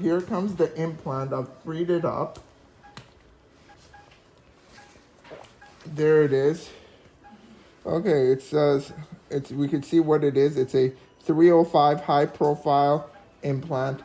Here comes the implant. I've freed it up. There it is. Okay, it says it's we can see what it is. It's a 305 high profile implant.